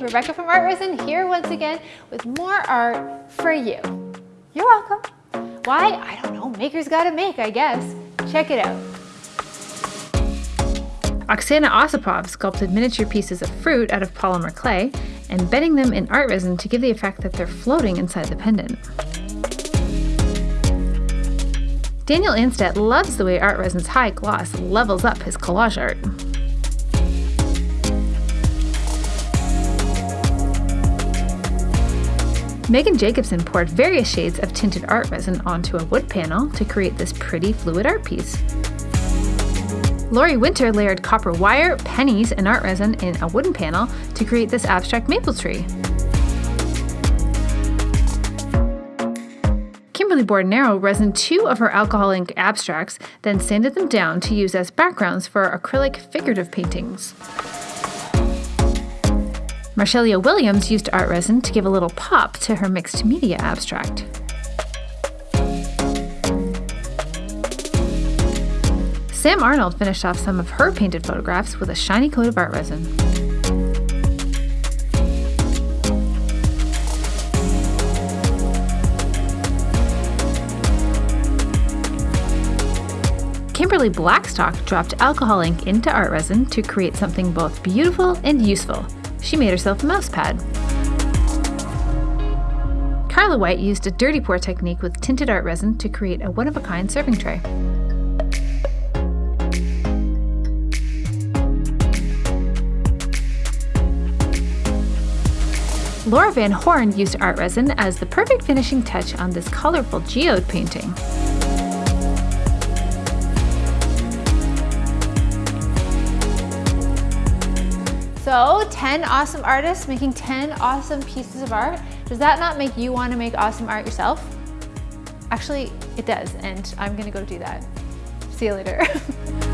Rebecca from Art Resin here once again with more art for you. You're welcome. Why? I don't know, makers gotta make, I guess. Check it out. Oksana Osipov sculpted miniature pieces of fruit out of polymer clay, and embedding them in art resin to give the effect that they're floating inside the pendant. Daniel Anstedt loves the way art resin's high gloss levels up his collage art. Megan Jacobson poured various shades of tinted art resin onto a wood panel to create this pretty fluid art piece. Lori Winter layered copper wire, pennies, and art resin in a wooden panel to create this abstract maple tree. Kimberly Bordenero resined two of her alcohol ink abstracts, then sanded them down to use as backgrounds for acrylic figurative paintings. Marshelia Williams used art resin to give a little pop to her mixed media abstract. Sam Arnold finished off some of her painted photographs with a shiny coat of art resin. Kimberly Blackstock dropped alcohol ink into art resin to create something both beautiful and useful, she made herself a mouse pad. Carla White used a dirty pour technique with tinted art resin to create a one-of-a-kind serving tray. Laura Van Horn used art resin as the perfect finishing touch on this colorful geode painting. So 10 awesome artists making 10 awesome pieces of art. Does that not make you want to make awesome art yourself? Actually, it does, and I'm gonna go do that. See you later.